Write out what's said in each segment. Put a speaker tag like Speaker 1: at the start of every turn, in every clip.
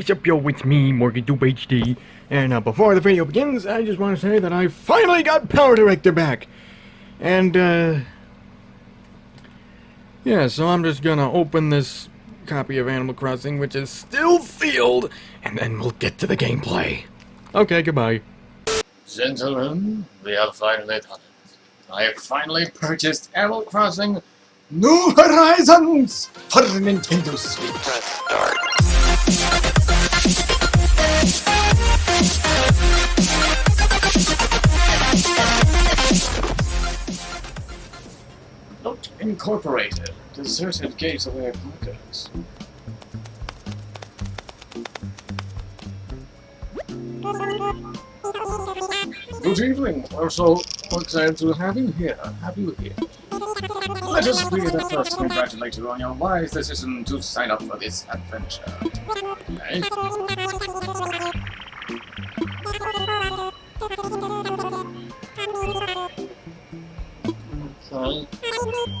Speaker 1: What's up, yo? It's me, Morgan Dupe HD. And uh, before the video begins, I just want to say that I finally got Power Director back. And, uh... Yeah, so I'm just gonna open this copy of Animal Crossing, which is still sealed, and then we'll get to the gameplay. Okay, goodbye.
Speaker 2: Gentlemen, we have finally done it. I have finally purchased Animal Crossing New Horizons for Nintendo Switch.
Speaker 3: Press start.
Speaker 2: Incorporated. Deserted gateway bunkers. Good evening. We're so excited to have you here. Have you here. Let us be the first to congratulate you on your wise decision to sign up for this adventure. Okay? Okay.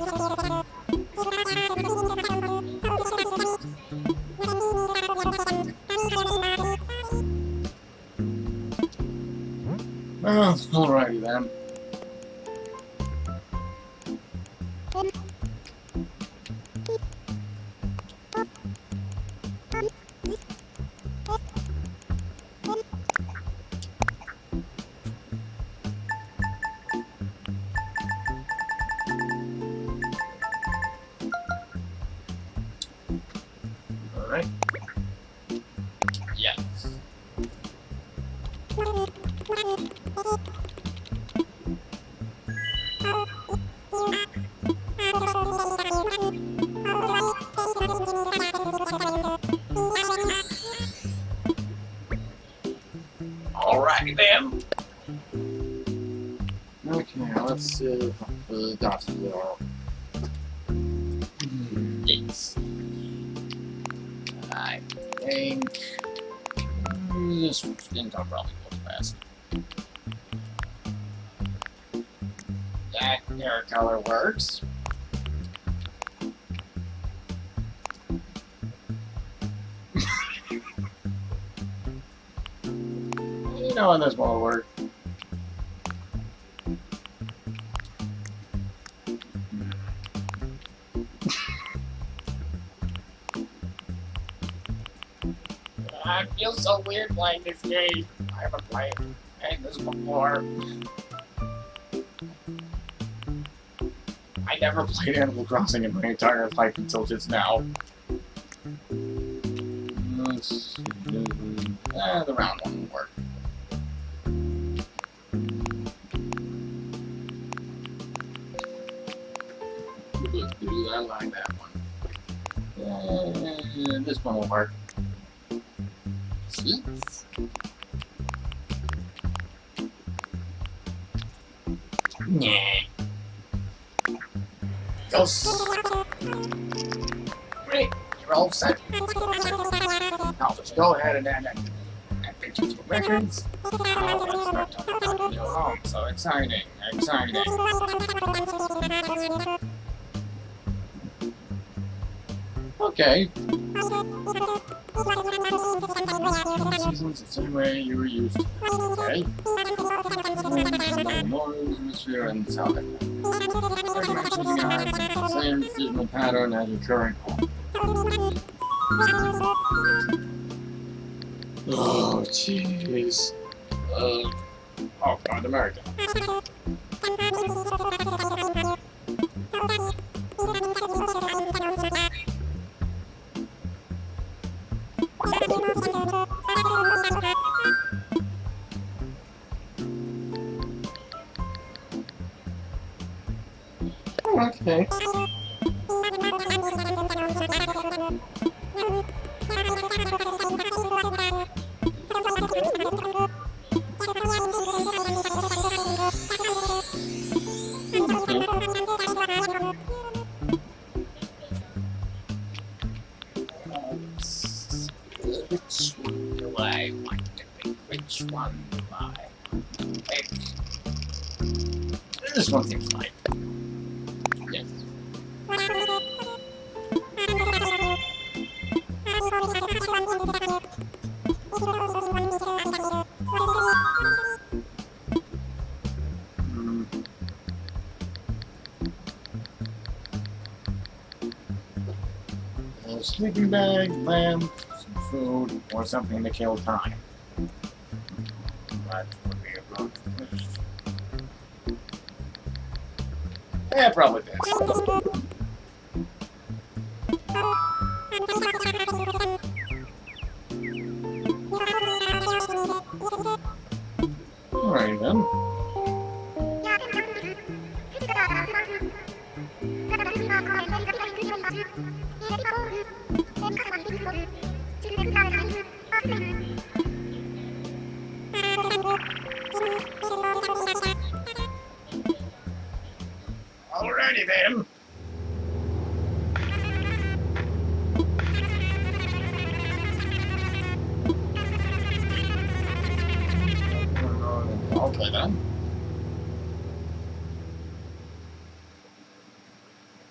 Speaker 2: think this didn't go probably goes fast. That hair color works. you know when this won't work. I feel so weird playing this game. I haven't played played this before. I never played Animal Crossing in my entire life until just now. Ghost. Great, you're all set. Now just go ahead and add that. Add pictures to records. Oh, home. So exciting, exciting. Okay. Seasons the same way you were used. Okay. Noise, atmosphere, and sound Same seasonal pattern as your current home. Oh, jeez. Uh, oh, God, America. Terima kasih telah menonton! Bag, lamp, some food, or something to kill time. That would be a good wish. Yeah, probably this. Alright then. Then. Okay then.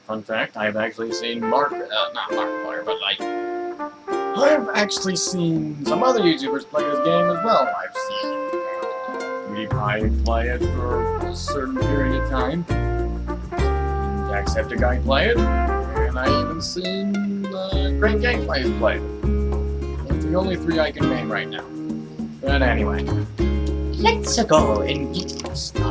Speaker 2: Fun fact, I've actually seen Mark, uh, not Markiplier, but like, I've actually seen some other YouTubers play this game as well. I've seen PewDiePie play it for a certain period of time. Jacksepticeye play it, and I even seen uh, Great Gameplays play it. It's the only three I can name right now. But anyway, let's go and get started.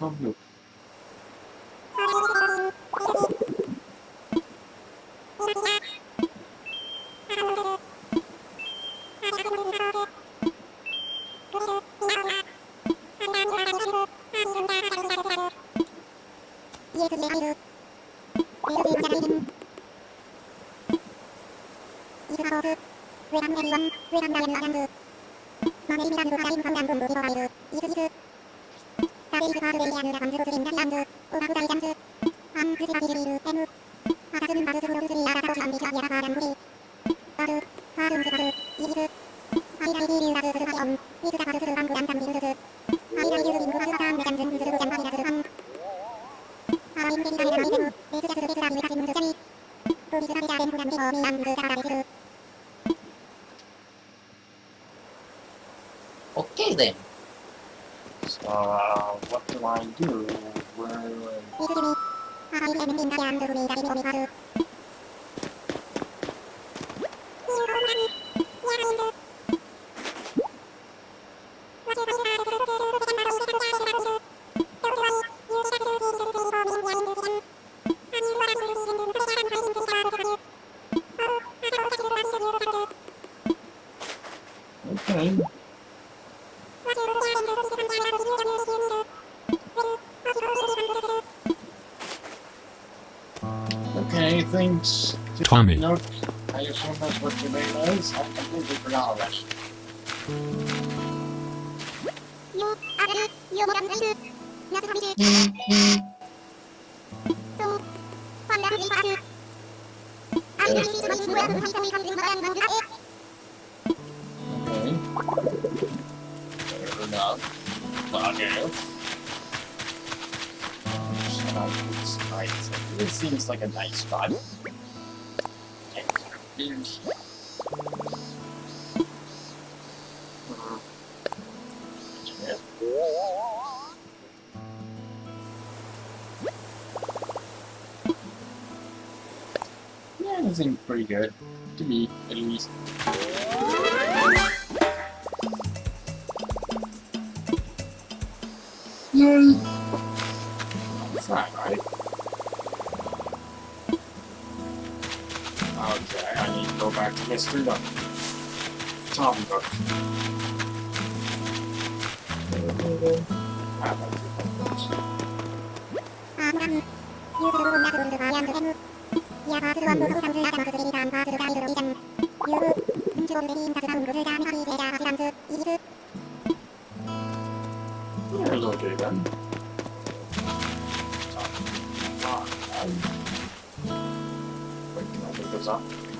Speaker 2: You Okay then. So, uh, what do I do? Where,
Speaker 4: Tommy.
Speaker 2: Note, I assume that's what your name is? I completely forgot already. Seems like a nice spot. Mhm. Yeah. It seems pretty good. To me, at least.
Speaker 4: 하겠습니다.
Speaker 2: 감사합니다. Thank you.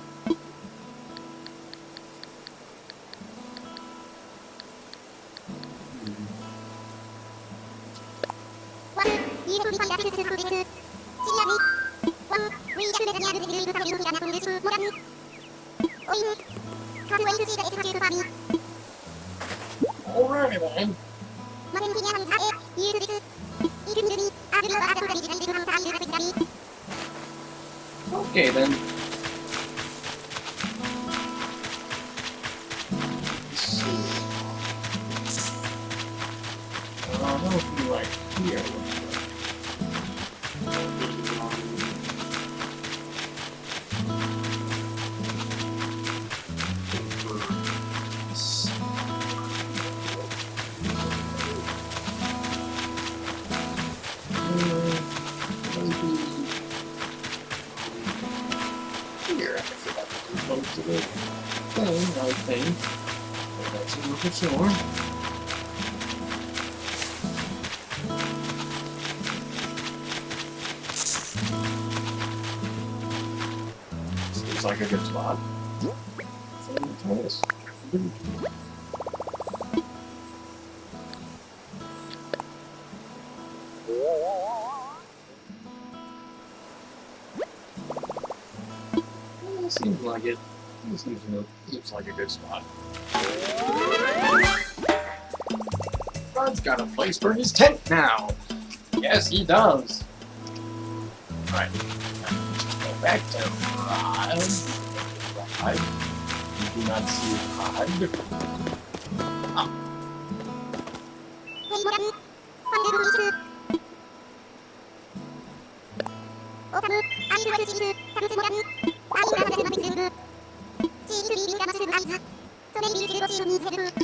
Speaker 2: to thing, I think. But that's a little sure. Seems like a good spot. So, It seems, like a good spot. Rod's got a place for his tent now. Yes, he does. Right. Go back to Rod. Rod. You do not see Rod.
Speaker 4: Yeah,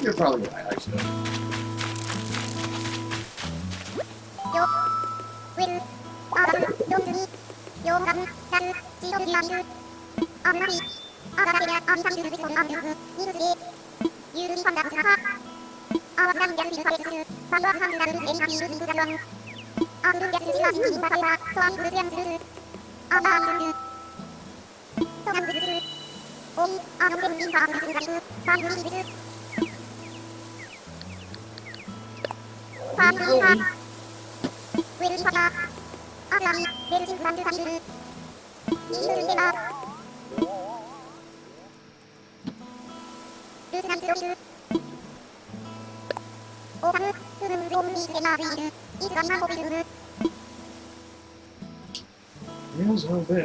Speaker 4: you're probably right, actually. Oh. あの電人が外れないタイムリーズパールパーウェルリパヤアラミベルジングランドサイルイールイデラ
Speaker 2: ルーズナン
Speaker 4: ズロイルオーサムウルムゾンビーデラーズイルイズガイマンホベルム Here's her bitch.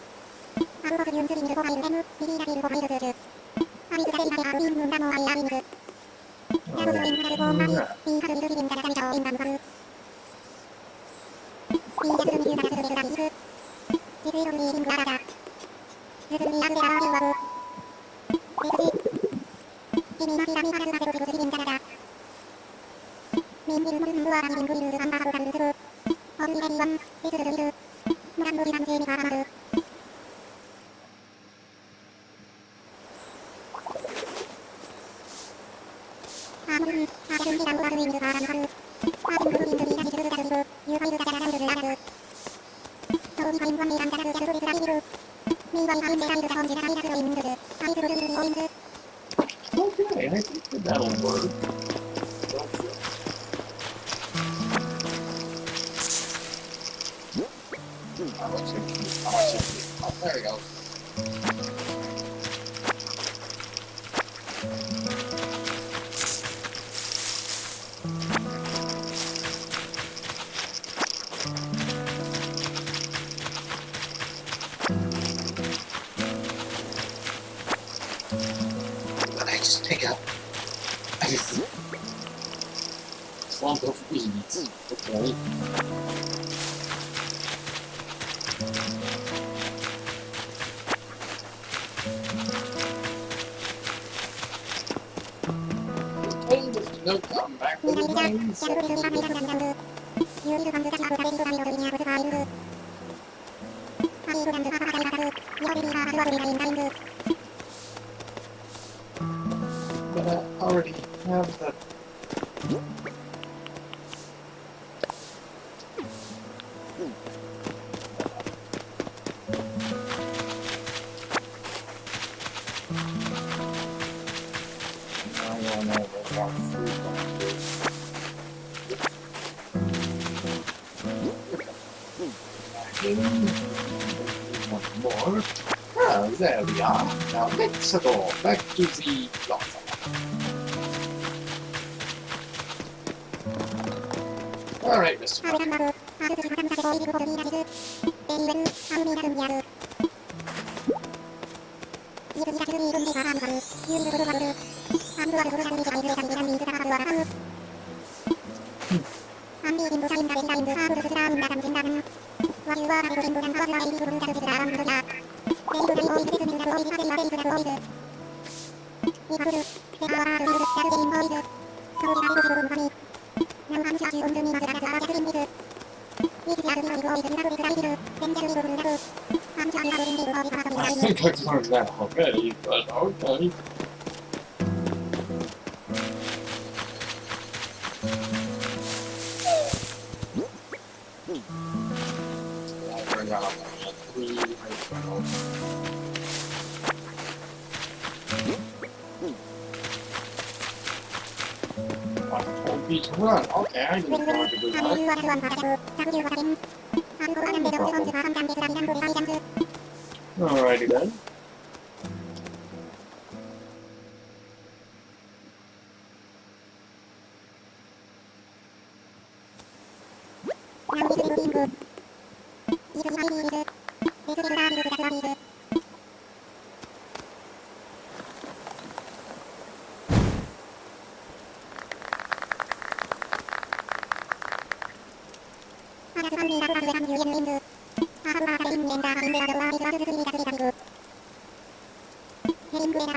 Speaker 4: 空没ユーズリングフンイル M、ビリラフルファイルズ中。アミズガレンマレアウィンムンダモアイアミング。ラムズウングラルフォーマリ、ビンハズリルフィルンダラザミチョウインダムファ。ビージャミルミーダ
Speaker 2: ラズルリ。ミリングララダ。ズ
Speaker 4: ズルミアズレラーフィルワブ。ベルジ。ジミマフィラミハラズナゼロズリリンダラダ。ミンビルモルムルワラミリングリルズアンバハルカルズブ。オンリレリワ
Speaker 5: ン、ビズルズリル。ンランブリランジ
Speaker 4: ェミファランル。Much is- how much is- oh, there we go. But I already have the more more. Ah, there we are. Now let's go back to the Yuk, I think I've learned that already, but okay. Told me to run. Okay, I didn't know to do that. Alrighty then.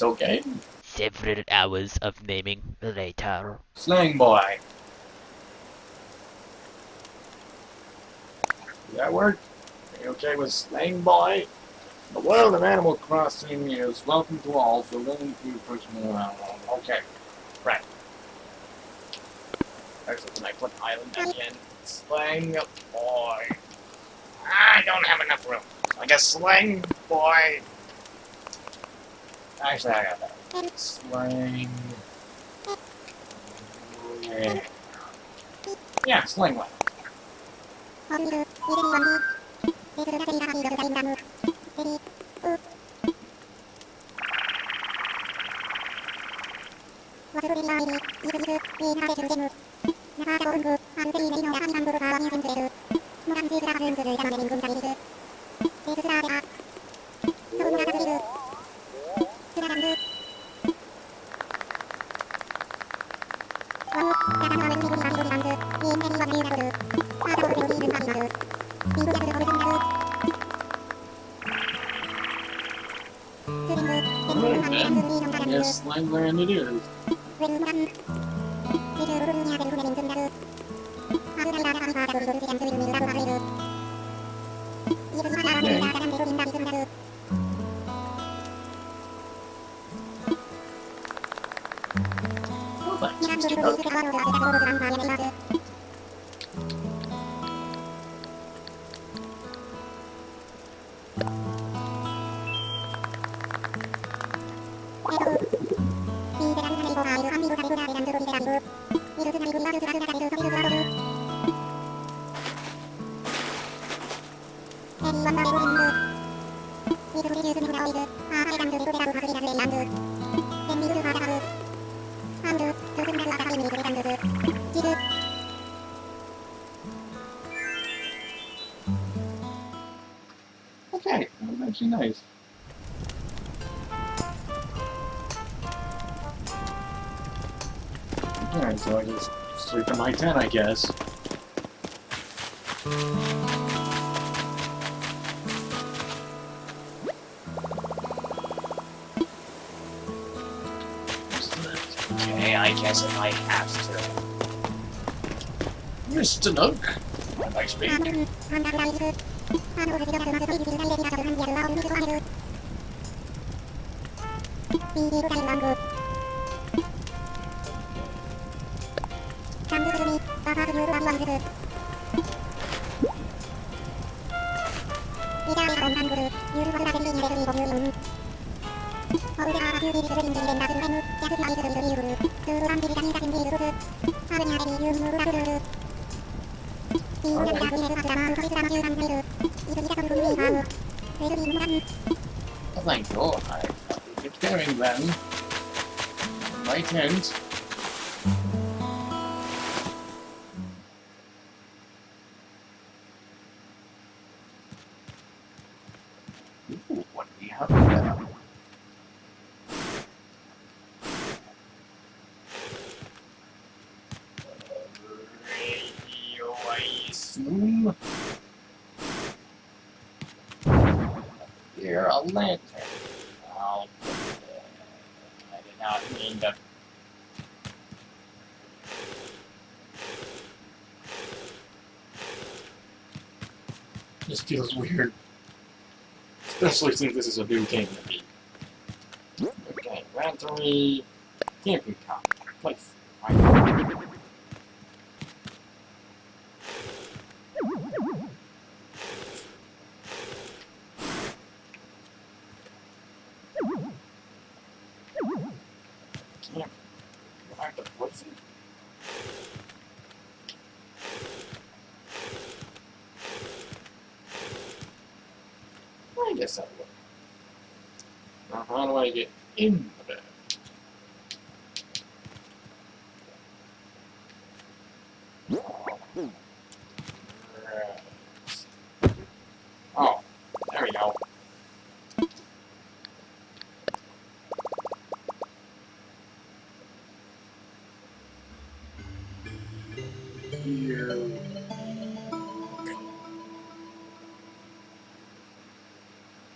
Speaker 4: Okay?
Speaker 3: Several hours of naming later.
Speaker 4: Slang boy. Did that work? Are you okay with slang boy? The world of Animal Crossing is welcome to all, so willing to around. Okay. Right. Excellent. Can I put island again? Slang boy.
Speaker 2: I don't have enough room. I guess slang boy Actually, I got that. Slang. Yeah, slang one.
Speaker 4: land it is. nice. Alright, so I just sleep in my tent, I guess. Okay, I guess if I have to. Mr. Nook, am I speaking? 비디오가인망구 강구구름이 바바두유로 왕왕그룹 이자의 원망그룹 유루원다들리 유레루이 범유이음 어우르아 유리리스르인들렌 나그루헤누 야그리이스르이루이루루 두루람비리다니가진디루루 하느냐레리 유무라루루루 이우양다구이레루아드라마 우토리스라마유람비루 이루이자군루이마우 외루이무란まさに今日は、はい、firing them. Right hand. just feels weird. Especially since this is a new game to me. Okay, round three. Camping
Speaker 2: cop. Place.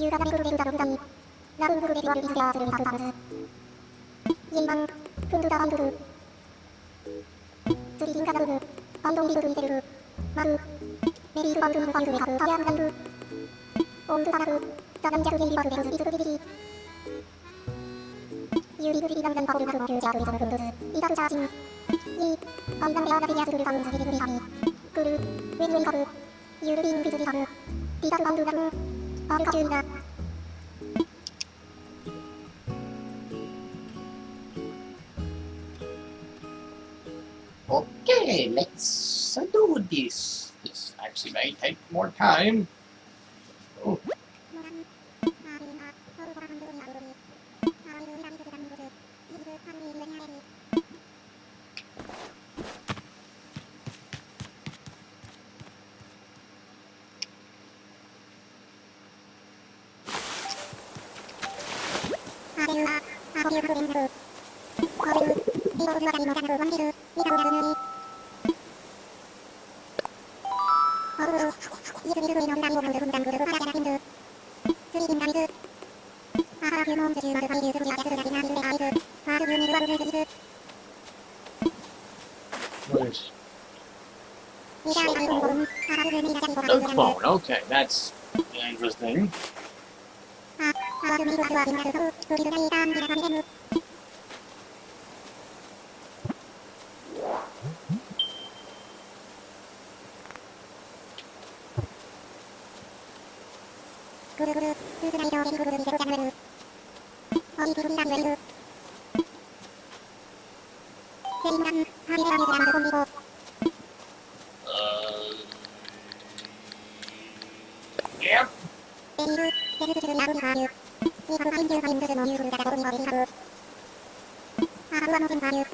Speaker 2: You can include the dummy. Now include what is there to happen. Yeman, kundu da include. Tsurishin ka daru. Ondo ni kuru iteru. Maru. Meri
Speaker 4: ku bantu bantu haku kayan kandu. Ondu taku. Tanam jaku geni baku desu itu bibiri. Yuri guri dan dan paku haku kyu jaku sama kundu. Ita ku cacing. Yi. Ondan bea gati yasu guru kamu sakit guri kami. Kuru. Wen wen kaku. Yuri bin bisuri kaku. Tidak bantu kamu. 赤中がオッケー、レッツ do this. This actually may take more time. Oh. 구르구르 후드라이더 싱크로 미세장르 어이 구름이랑 웨이브 제인남 하이드라 뉴스랑 콤비고 에이브 제스트즈 야구 바유 이 바로 하인즈 바인드즈 모유 구르다가 오니 버리
Speaker 2: 하루 아루와 모든 바유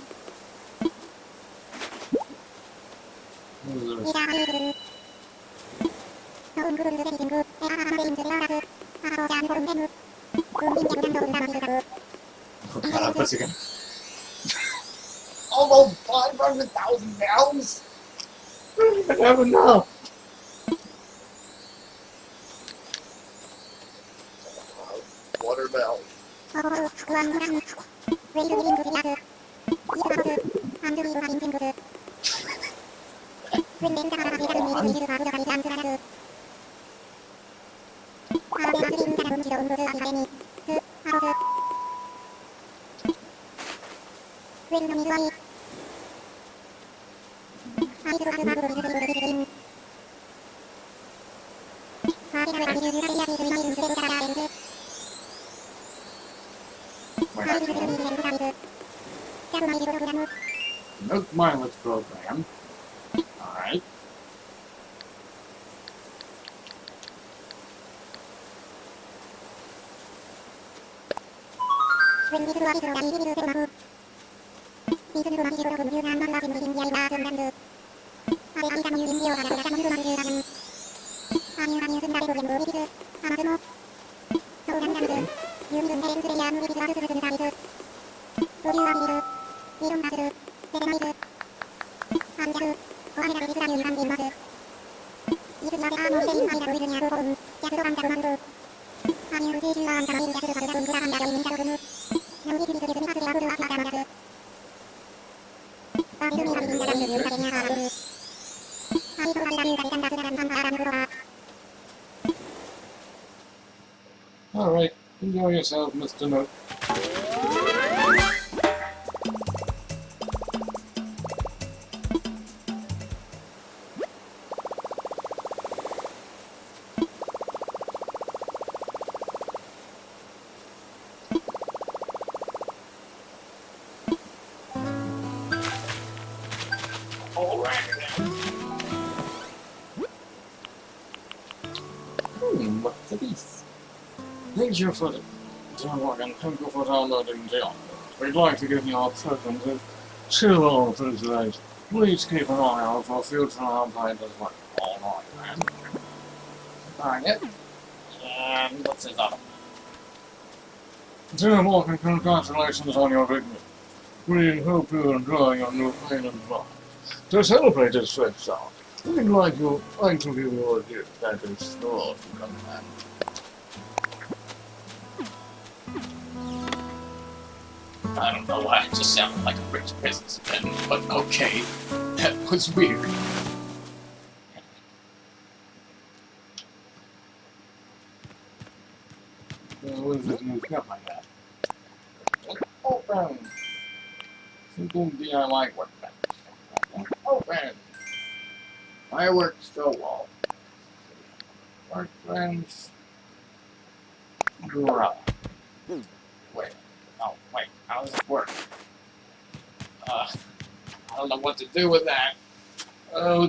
Speaker 2: 이라 하이드는
Speaker 4: 더운 구름드 대리 진구 God, I'm again. Almost 500,000 pounds? I don't know. Watermelon. の水はいい。アイドルアズマブロビズリングビズリン。マーティナルアビジューズガリアビズリマイルズベルガラーレンズ。アイビズルミーレンズガビズ。ジャブマイルプログラム。That's mindless program. Alright. When we do a little, I will do the 水ミュー26分牛南丸は準備準備アイバーズンランズ。アアイガーミオアラガガムユーマーラム。アミューアミューズンラベゴゲンボビビズ。アマズミューガンガムズ。ユーミズンヘレンズレヤムズワズズズズザビズ。ボューアビビル。ビロンバズル。デデマイズ。アンジャフ。アヘラビズラユーハンビンバズ。イズーズンデリブイズニャゴコウ。
Speaker 2: ズドワンダルマン。アミューズージュアンカラビンジャズルバルダハルミン Alright, enjoy yourself, Mr. Nook. Thank you for the download and thank you for downloading the. We'd like to give you our present today. Please keep an eye out for future all right, man. Alright. And what's? Dear Morgan, congratulations on your victory. We hope you enjoy your new island life. To celebrate this fifth song, we'd like, you, like to give you a gift that is the Lord from I don't know why it just sounded like a rich businessman, but okay. That was weird. What is this new cup I got? Open! Simple DIY workbench. Open! Fireworks show wall. Workbench. Draw. How does it work? Uh, I don't know what to do with that. Oh,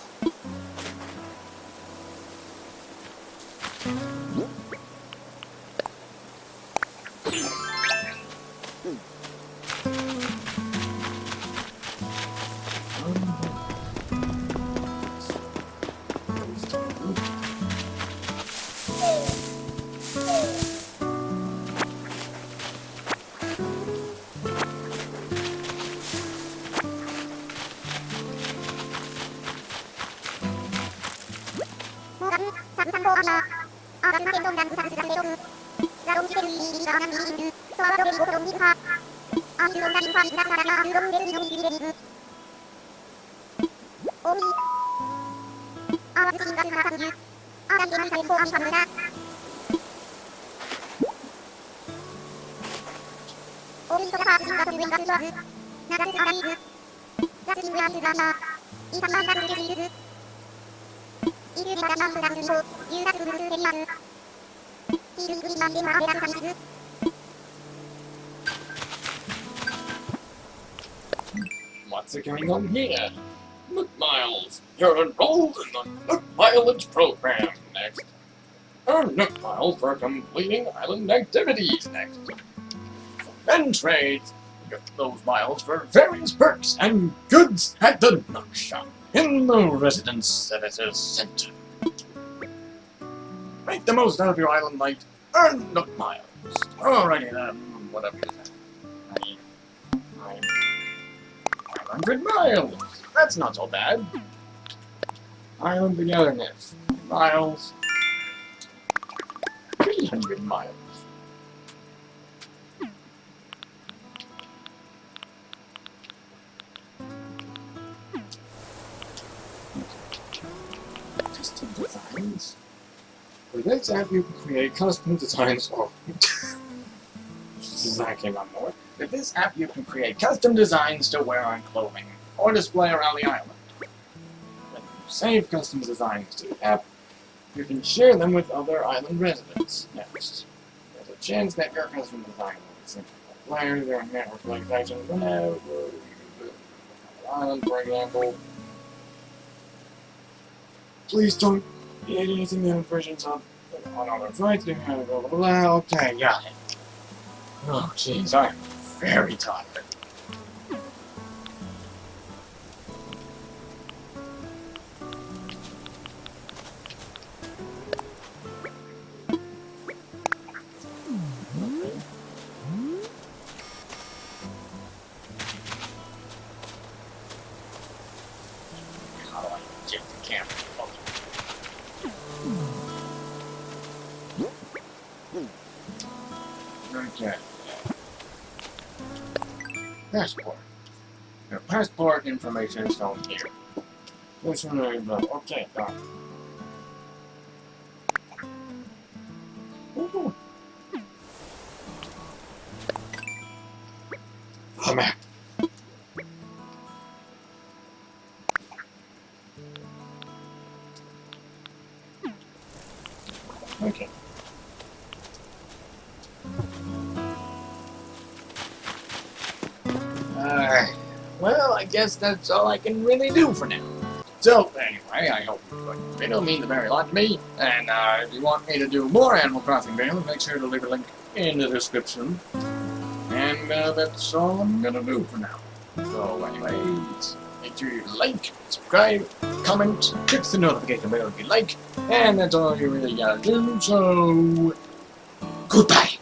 Speaker 2: good. What's going on here? Nook Miles, you're enrolled in the Nook Mileage program next. Uh, Earn Nook Miles for completing island activities next. Then trade get those miles for various perks and goods at the Nook Shop in the Residence Services Center. Make the most out of your island life. Earn Nook Miles. Alrighty then, whatever you 500 miles. That's not so bad. Island togetherness. Miles. 300 miles. Custom designs. For this app, you can create custom designs. Oh, design came on more. With this app, you can create custom designs to wear on clothing or display around the island. When you save custom designs to the app, you can share them with other island residents. Next, there's a chance that your custom design will be sent to players or network locations whenever the island, for example. Please don't be using the versions of on other sites. Blah, blah, blah. Okay, got it. Oh, jeez, I'm very tired. Passport information is shown here. This one okay. Ooh. Guess that's all I can really do for now. So, anyway, I hope you enjoyed the video. It means a very lot to me. And uh, if you want me to do more Animal Crossing videos, make sure to leave a link in the description. And uh, that's all I'm gonna do for now. So, anyways, make sure you like, subscribe, comment, click the notification bell if you like, and that's all you really gotta do. So, goodbye.